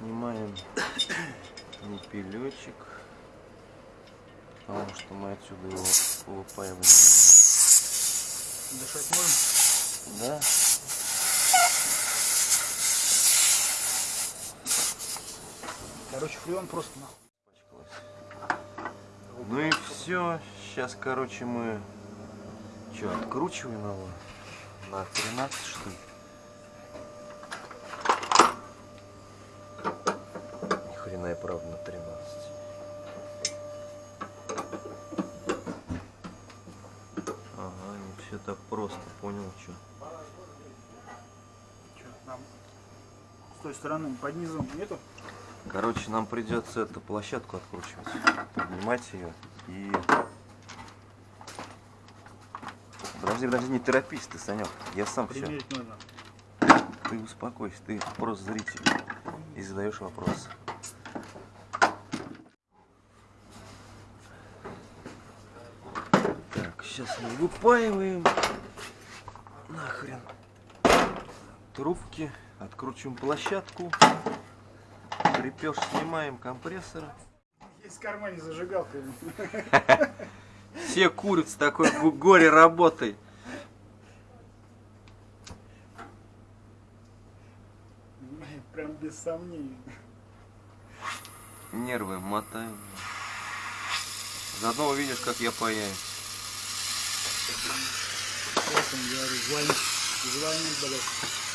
Снимаем непилечек, потому что мы отсюда его выпаивать Дышать можем? Да? Короче, фреон просто нахуй. Ну и все. Сейчас, короче, мы что, откручиваем его на 13 что ли? Ни хрена и правда на 13. Ага, не все так просто, понял, что? Чё, нам с той стороны под низом нету? Короче, нам придется эту площадку откручивать, поднимать ее и... Подожди, подожди, не торопись ты, Санек, я сам все. Примерить нужно. Ты успокойся, ты просто зритель и задаешь вопрос. Так, сейчас мы выпаиваем. Нахрен. Трубки, откручиваем площадку. Крепеж снимаем компрессор. Есть в кармане зажигалка. Все курят с такой го- горе работой. Прям без сомнений. Нервы мотаем. Заодно увидишь, как я паяю. Вот он, говорю, звонит, звонит, блядь.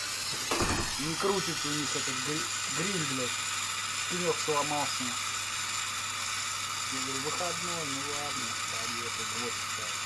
Не крутится у них этот гри- гриль, блядь. Пенек сломался. Я говорю, выходной, ну ладно, поехали, вот так.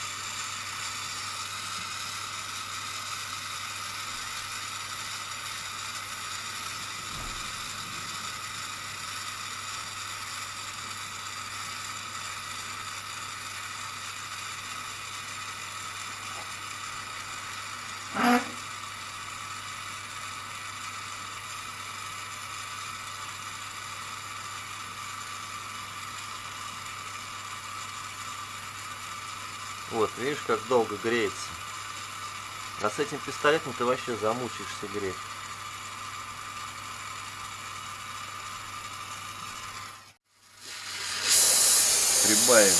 Вот, видишь, как долго греется. А с этим пистолетом ты вообще замучаешься греть. Прибавим.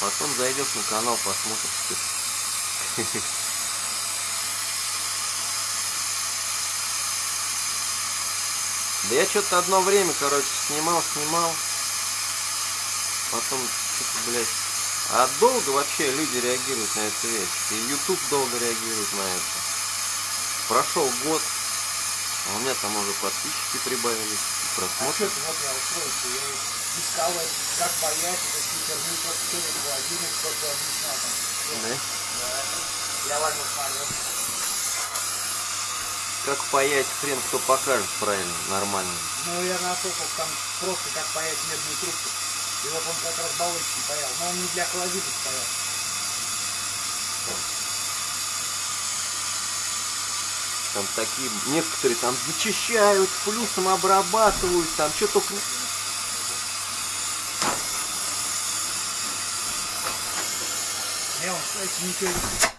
Потом зайдешь на канал, посмотришь. Да я что-то одно время, короче, снимал, снимал. Потом, что-то, блядь. А долго вообще люди реагируют на эту вещь. И YouTube долго реагирует на это. Прошел год, а у меня там уже подписчики прибавились, и А просмотры. что вот я устроился, я искал, как боять, это хитерню, просто что это было, один кто-то объяснял. Да? Я. Как паять хрен кто покажет правильно, нормально. Ну, я насопал там просто как паять медную трубку. И вот он как раз баллончиком паял. Но он не для холодильника паял. Там такие, некоторые там зачищают, плюсом обрабатывают, там что только... Не, он, кстати, ничего все,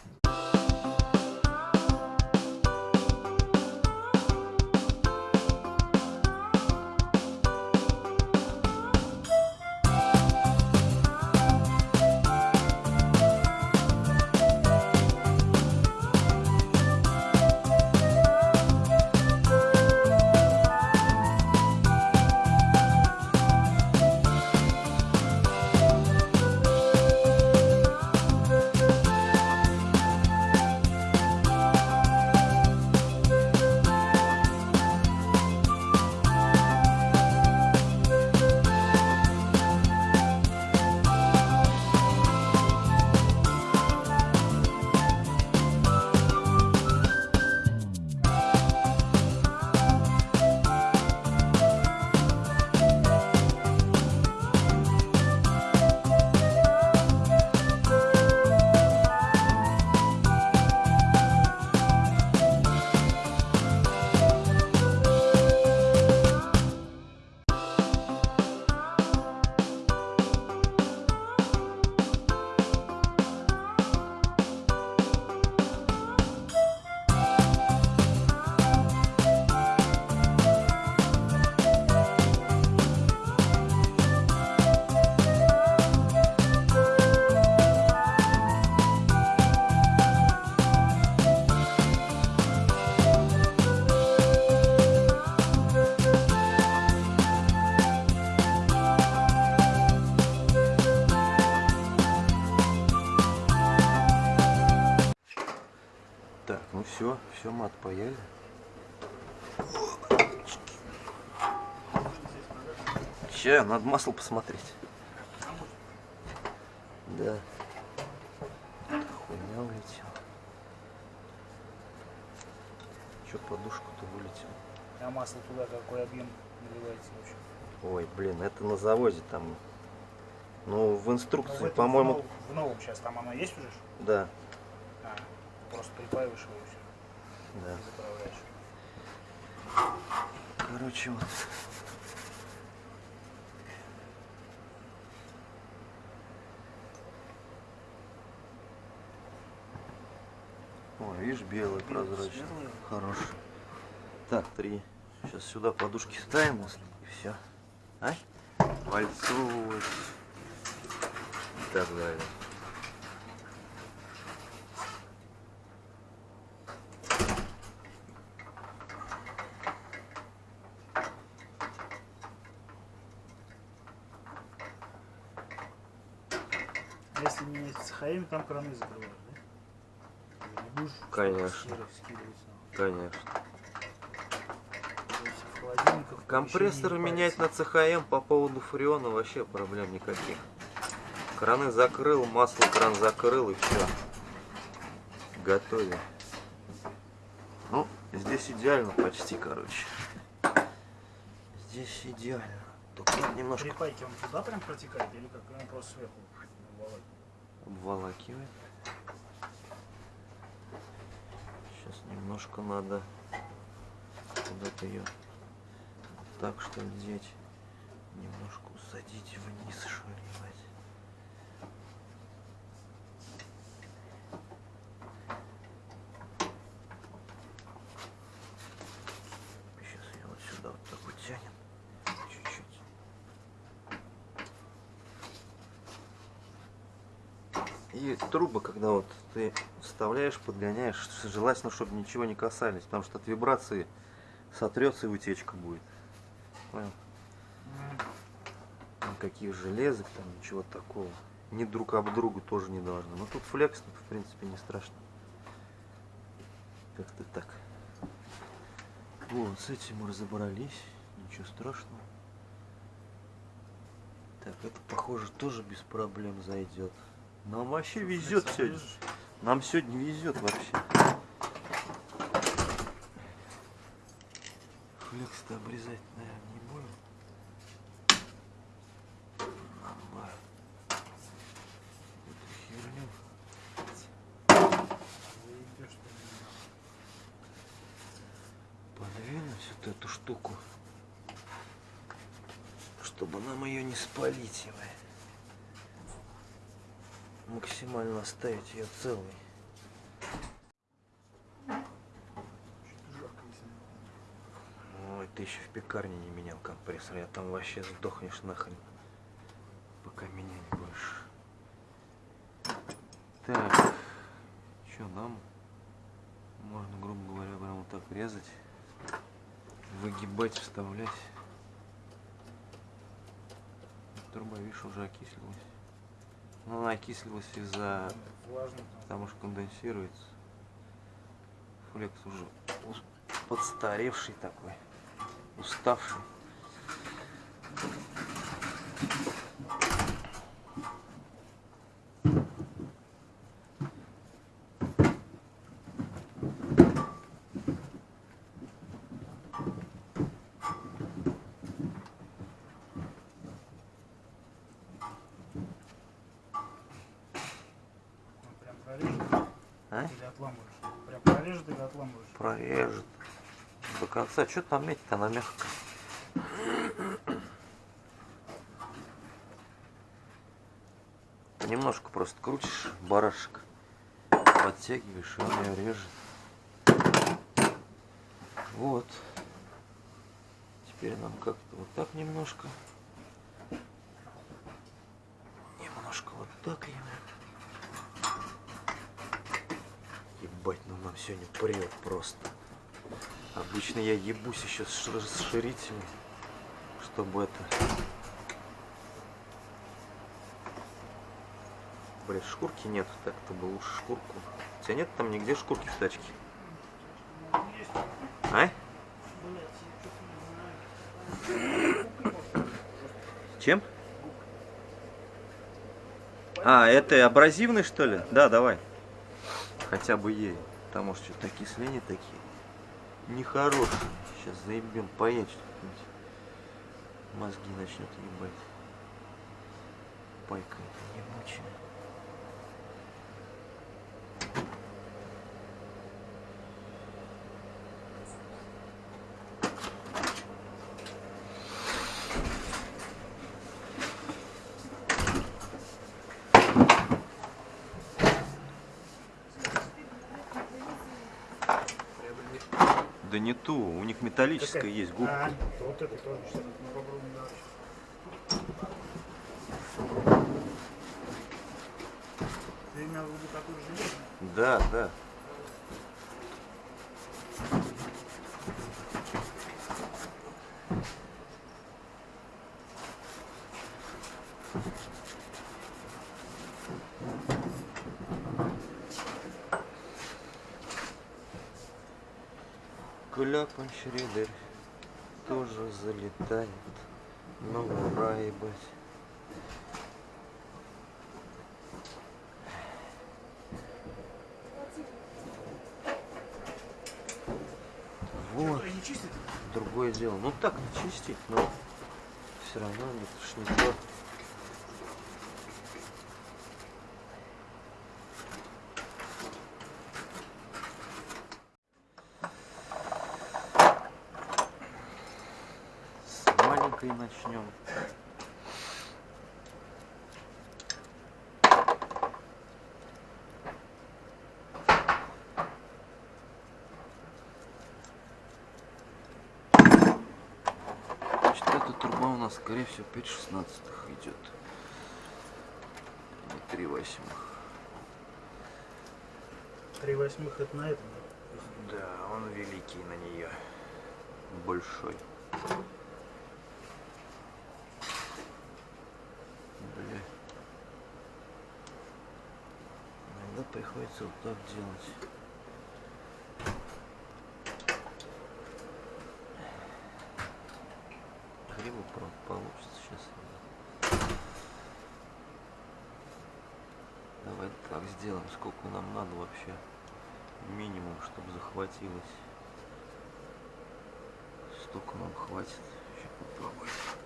Че, надо масло посмотреть. Да. Хуйня улетела. Че, подушка-то вылетела? А масло туда какой объем наливается вообще? Ой, блин, это на заводе там. Ну, в Ну, инструкции, по-моему, В в новом сейчас там оно есть уже? да, А, просто припаиваешь его и все. да. И заправляешь. Короче, вот. Ой, видишь, белый прозрачный. светлый. Хороший. Так, три. Сейчас сюда подушки ставим и все. А? Вальцовывать. И так далее. А если менять с ХМ, там краны закрывают, будешь Конечно. Конечно. Компрессоры менять на. ЦХМ по поводу фреона вообще проблем никаких. Краны закрыл, масло кран закрыл и все. Готовим. Ну, здесь идеально почти, короче. Здесь идеально. Только немножко Припайки он туда прям протекает или как? Он просто сверху обволакивает? обволакивает. Сейчас немножко надо куда-то ее так что ли деть. Немножко усадить вниз, что. Сейчас я вот сюда вот так вот тянем. Чуть-чуть. И трубы, когда вот ты вставляешь, подгоняешь, желательно, чтобы ничего не касались, потому что от вибрации сотрется и утечка будет. Понял? Никаких железок, там ничего такого. Ни друг об другу тоже не должно. Но тут флекс, в принципе, не страшно. Как-то так. Вот, с этим мы разобрались. Ничего страшного. Так, это, похоже, тоже без проблем зайдет. Нам вообще везет сегодня. Нам сегодня везет вообще. Флекс-то обрезать, наверное, не будем. Подвинуть вот эту штуку, чтобы нам ее не спалить, его. Максимально оставить ее целой. Ой, ты еще в пекарне не менял компрессор, я там вообще сдохнешь нахрен, пока менять будешь. Так, что нам? Можно, грубо говоря, прям вот так резать, выгибать, вставлять. Труба, видишь, уже окислилась. Ну, она окислилась из-за потому что конденсируется. Флекс уже подстаревший такой, уставший. Он прям прорежет А? или отламываешь? Прям прорежет или отламываешь? Прорежет. До конца. Что там метить? Она мягкая. Немножко просто крутишь барашек, подтягиваешь, и он ее режет. Вот. Теперь нам как-то вот так немножко. Немножко вот так ему. Ебать, ну нам сегодня прет просто. Обычно я ебусь еще с расширителем, чтобы это... Блять, шкурки нет, так-то бы лучше шкурку. У тебя нет там нигде шкурки в тачке? А? Чем? А, это абразивный что ли? Да, давай. Хотя бы ей. Потому что что-то окисления такие. Нехорошие. Сейчас заебем поедет что-нибудь. Мозги начнет ебать. Пайка ебучая. Не ту, у них металлическая Какая? есть губка. А, вот это тоже что-то мы попробуем дальше. Ты имел в виду какую железную? Да, да. Кляпан Шредер тоже залетает. Ну, ура, ебать. Вот. Не? Другое дело. Ну так чистить, но все равно это ж не то. С маленькой начнем. Значит, эта труба у нас, скорее всего, 5 шестнадцатых идет. Не 3 восьмых. Три восьмых это на этом. Да, он великий на нее. Большой. Бля. Иногда приходится вот так делать. Правда, получится сейчас. Давай так сделаем, сколько нам надо вообще. Минимум, чтобы захватилось. Столько нам хватит. Сейчас попробуем.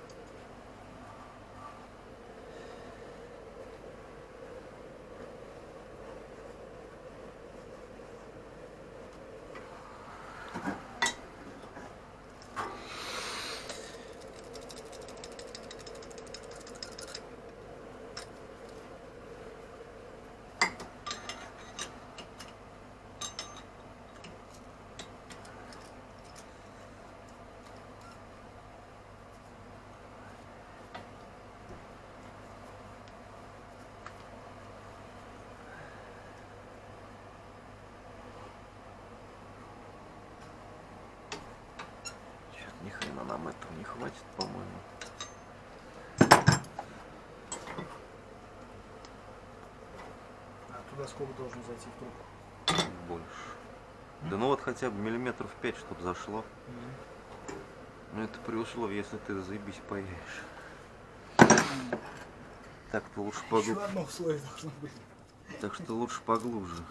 Нам этого не хватит, по-моему. А туда сколько должен зайти в трубку? Больше. Да ну вот хотя бы миллиметров 5, чтобы зашло. Но это при условии, если ты заебись поедешь. Так-то лучше Еще поглубже. одно условие должно быть. Так что лучше поглубже.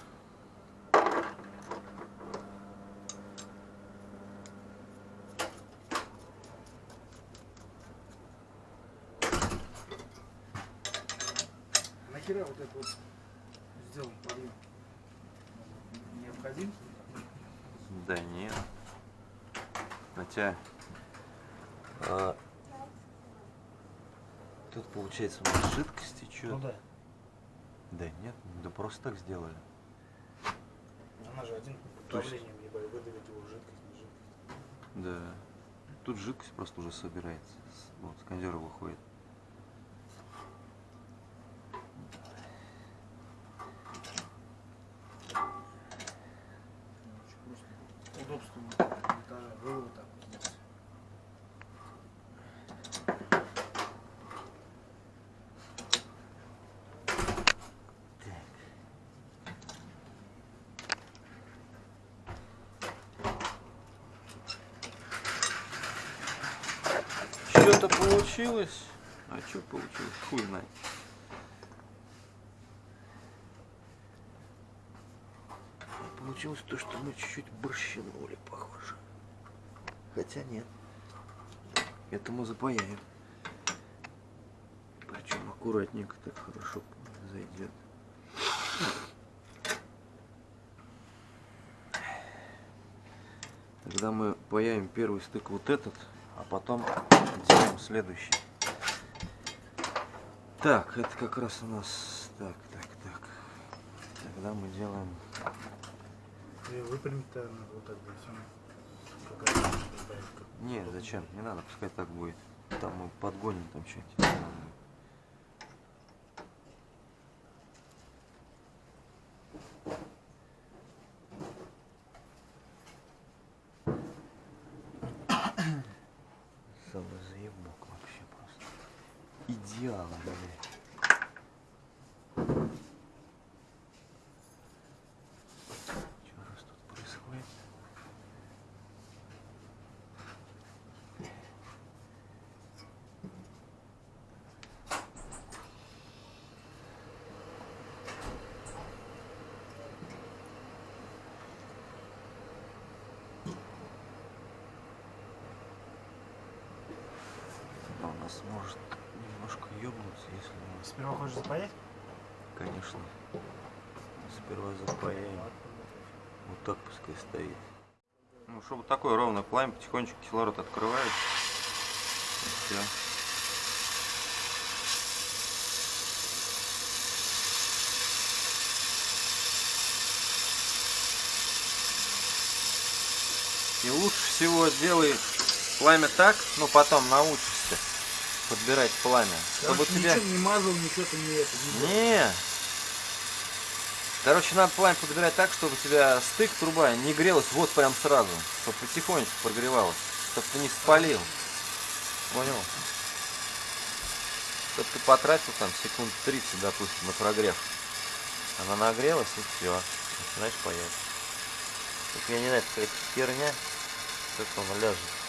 Нахера вот это вот сделан подъем? Необходим? Да нет. Хотя... а, тут получается у нас жидкость течет. Ну да. Да нет, да просто так сделали. Она же один есть- давлением ебать, выдавить его жидкость, не жидкость. Да. Тут жидкость просто уже собирается. Вот, с выходит. Что-то получилось. А что получилось? Хуй знает. Получилось то, что мы чуть-чуть борщинули, похоже. Хотя нет. Это мы запаяем. Причем аккуратненько так хорошо зайдет. Тогда мы паяем первый стык вот этот, потом делаем следующий. Так, это как раз у нас... Так, так, так. Тогда мы делаем... Выпрямить-то надо вот так как- Не, зачем? Не надо, пускай так будет. Там мы подгоним там что-нибудь. Самый заебок вообще просто. Идеал, блядь. Что у нас тут происходит? Нас может немножко ёбнуться, если мы... Сперва хочешь запаять? Конечно. Сперва запаяем. Вот так пускай стоит. Ну, чтобы такое ровное пламя, потихонечку кислород открывает. И все. И лучше всего делай пламя так, ну потом научишься подбирать пламя. Чтобы Короче, тебя... ничего не мазал, ничего ты не это. Не. Не. Короче, надо пламя подбирать так, чтобы у тебя стык труба не грелась вот прям сразу. Чтобы потихонечку прогревалась. Чтобы ты не спалил. Понял? Чтобы ты потратил там секунд 30, допустим, на прогрев. Она нагрелась и все. Начинаешь паять. Только я не знаю, какая-то херня. Как она ляжет.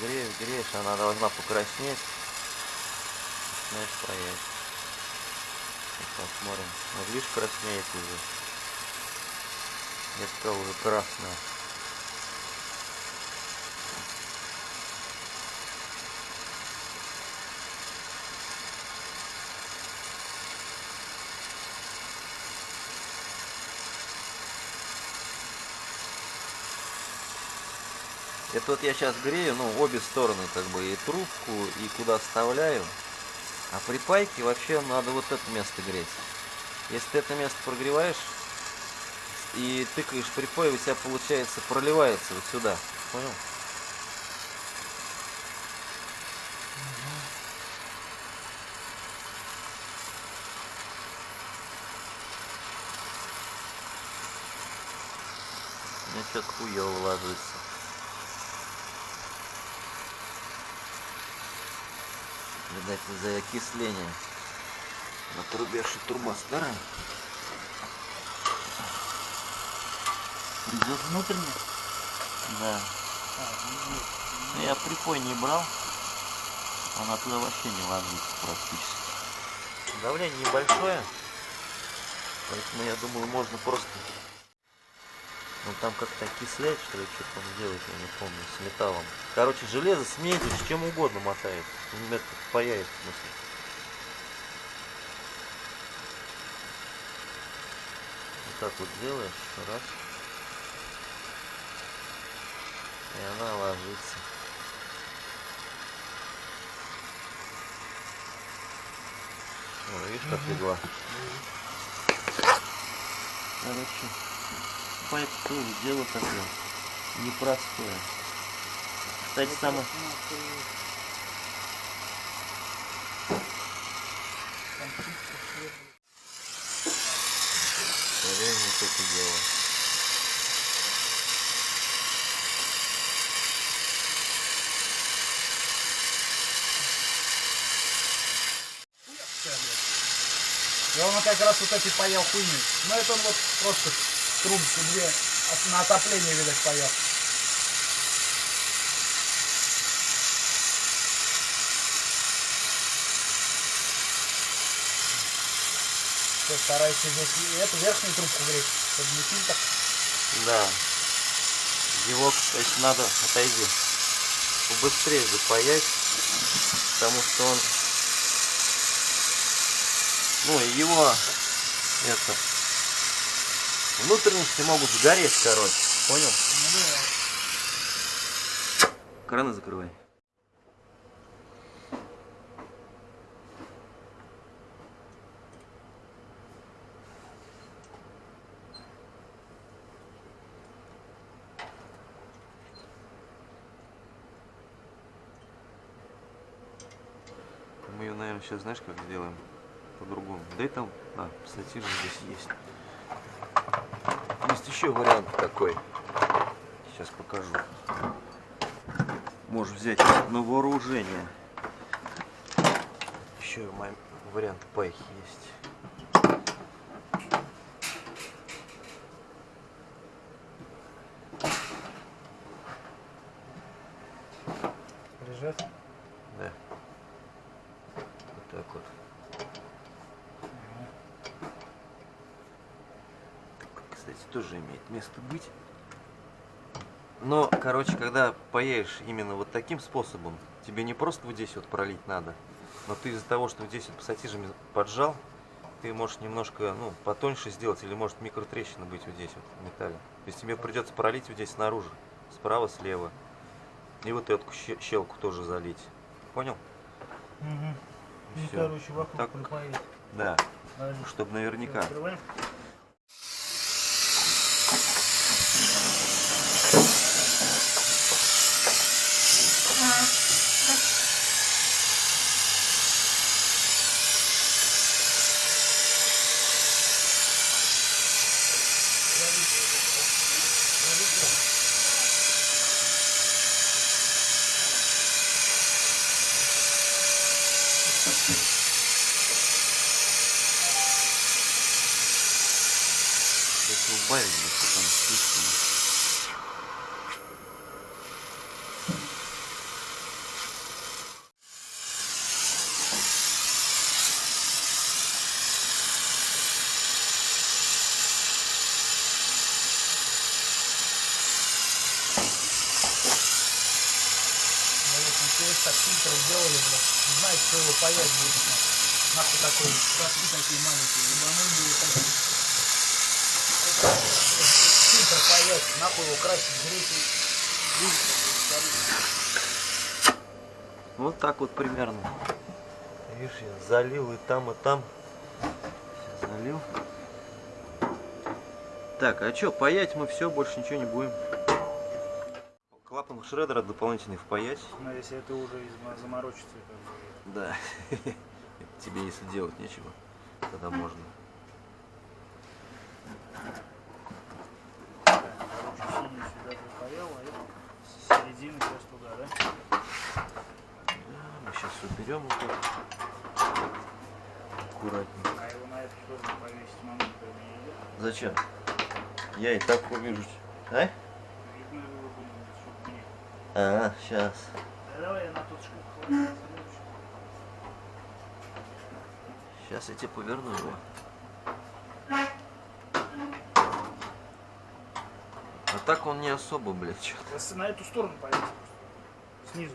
Греешь, греешь, она должна покраснеть. Начинаешь паять. Посмотрим. Вот видишь, краснеет уже. Сказал, уже красная. Это вот я сейчас грею, ну, обе стороны, как бы, и трубку, и куда вставляю. А при пайке вообще надо вот это место греть. Если ты это место прогреваешь и тыкаешь припой, у тебя получается проливается вот сюда. Понял? У меня что-то хуёво ложится. Видать, из-за окисления. На трубе, что труба старая. Придет. Внутренне? Да. А, Я припой не брал. Она туда вообще не ложится практически. Давление небольшое. Поэтому я думаю, можно просто... Ну там как-то окислять, что ли, что там делать, я не помню, с металлом. Короче, железо с медью, с чем угодно мотает. Это паяет, в смысле. Вот так вот делаешь, раз. И она ложится. О, видишь, как легла. Короче, тоже дело такое непростое. Кстати, самое... Реально это дело. Я он как раз вот эти паял хуйни. Ну это он вот просто трубки две а на отопление, видать, поет. Все, стараюсь здесь и эту верхнюю трубку греть, чтобы не фильтр. Да. Зевок, значит, надо отойди. Быстрее запаять, потому что он... Ну, его это Внутренности могут сгореть, короче. Понял? Да. Краны закрывай. Мы ее, наверное, сейчас знаешь, как сделаем? По-другому. Да и там, а, пассатижи здесь есть. Есть еще вариант такой. Сейчас покажу. Можешь взять на вооружение. Еще вариант пайки есть. Прижать. Да. Вот так вот. Так, Кстати, тоже имеет место быть. Но, короче, когда паяешь именно вот таким способом, тебе не просто вот здесь вот пролить надо, но ты из-за того, что вот здесь вот пассатижами поджал, ты можешь немножко, ну, потоньше сделать, или может микротрещина быть вот здесь вот в металле. То есть тебе придется пролить вот здесь снаружи, справа, слева. И вот эту ще- щелку тоже залить. Понял? Угу. Ну, Всё. короче, вокруг Так. припаять. Да, чтобы наверняка. Открываем. Если убавить, если там слишком. Да вот мы через так фильтр сделали, блядь. Не кто его паять будет. нахуй. Такой, шашки такие маленькие. Ебанули бы его такие. Фильтр паять, нахуй его красить, греть и... Вот так вот примерно. Видишь, я залил и там, и там. Сейчас залил. Так, а что, паять мы все, больше ничего не будем. Шредера дополнительный впаять. Но если это уже заморочится, бы... Да. Тебе если делать нечего, тогда можно. А это с середины сейчас туда, да? Да, мы сейчас уберем так. Аккуратненько. А его на эту сторону повесить момент не идет. Зачем? Я и так увижу. А? Видно его, думаю, чтобы мне. А, сейчас. Да. Сейчас я тебе поверну его. А так он не особо, блядь, что Просто на эту сторону повесить. Снизу.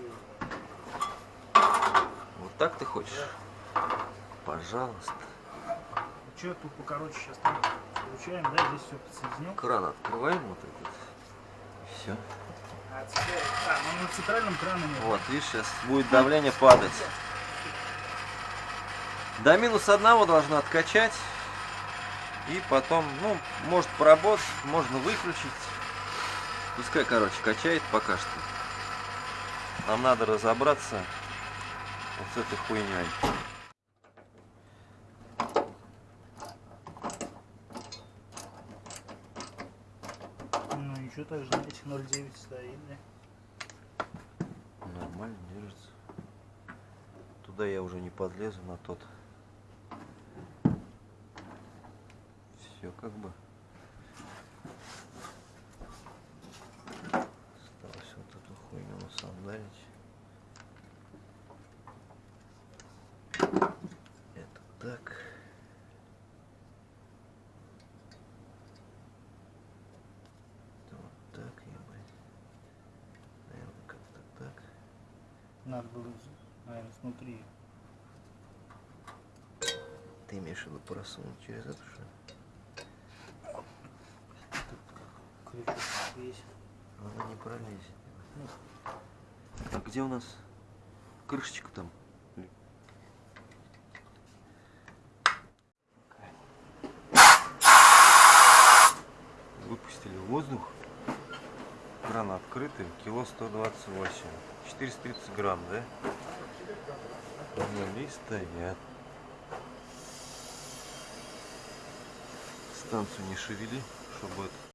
Вот так ты хочешь? Пожалуйста. Че тут покороче сейчас там получаем, да, здесь все подсоединил. Кран открываем вот этот. Все. А, а, на центральном кране нет. Вот, видишь, сейчас будет давление падать. До минус одного должно откачать. И потом, ну, может поработать, можно выключить. Пускай, короче, качает пока что. Нам надо разобраться вот с этой хуйней. Ну ничего, так же на этих 0,9 стоит, да. Нормально держится. Туда я уже не подлезу на тот. Все как бы. Осталось вот эту хуйню насандалить. Это так. Надо было, наверное, снутри. Ты имеешь в виду просунуть через эту что? Крючок есть. Она не пролезет. А где у нас крышечка там? Выпустили воздух. Открытый, кило 128. 430 грамм, да? Нули стоят. Станцию не шевели, чтобы это